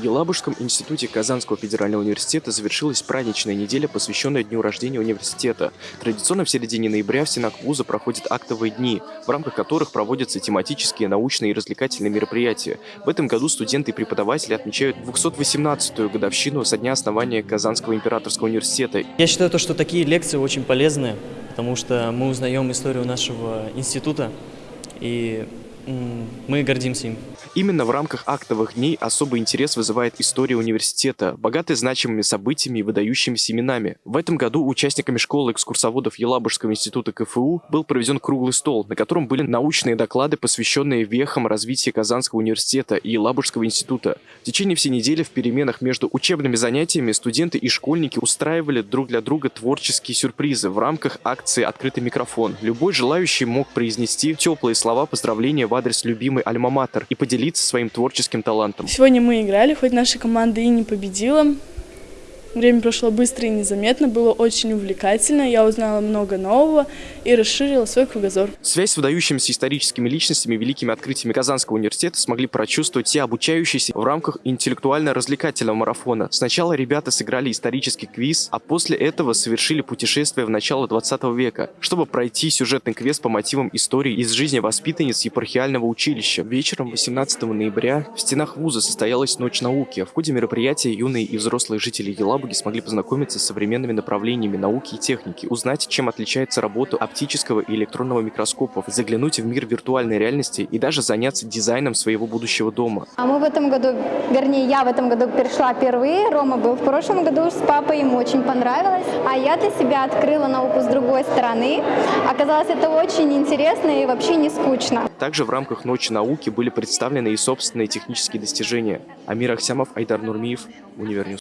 В Елабужском институте Казанского федерального университета завершилась праздничная неделя, посвященная дню рождения университета. Традиционно в середине ноября в стенах вуза проходят актовые дни, в рамках которых проводятся тематические, научные и развлекательные мероприятия. В этом году студенты и преподаватели отмечают 218-ю годовщину со дня основания Казанского императорского университета. Я считаю, то, что такие лекции очень полезны, потому что мы узнаем историю нашего института, и мы гордимся им. Именно в рамках актовых дней особый интерес вызывает история университета, богатая значимыми событиями и выдающимися именами. В этом году участниками школы экскурсоводов Елабужского института КФУ был проведен круглый стол, на котором были научные доклады, посвященные вехам развития Казанского университета и Елабужского института. В течение всей недели в переменах между учебными занятиями студенты и школьники устраивали друг для друга творческие сюрпризы в рамках акции «Открытый микрофон». Любой желающий мог произнести теплые слова поздравления в адрес любимой альма-матер и поделиться своим творческим талантом. Сегодня мы играли, хоть наша команда и не победила, Время прошло быстро и незаметно, было очень увлекательно, я узнала много нового и расширила свой кругозор. Связь с выдающимися историческими личностями, великими открытиями Казанского университета смогли прочувствовать все обучающиеся в рамках интеллектуально-развлекательного марафона. Сначала ребята сыграли исторический квиз, а после этого совершили путешествие в начало 20 века, чтобы пройти сюжетный квест по мотивам истории из жизни воспитанниц епархиального училища. Вечером 18 ноября в стенах вуза состоялась Ночь науки. В ходе мероприятия юные и взрослые жители Елабуги Елабуги смогли познакомиться с современными направлениями науки и техники, узнать, чем отличается работа оптического и электронного микроскопов, заглянуть в мир виртуальной реальности и даже заняться дизайном своего будущего дома. А мы в этом году, вернее, я в этом году пришла впервые, Рома был в прошлом году с папой, ему очень понравилось. А я для себя открыла науку с другой стороны. Оказалось, это очень интересно и вообще не скучно. Также в рамках Ночи науки были представлены и собственные технические достижения. Амир Ахсямов, Айдар Нурмиев, Универньюз.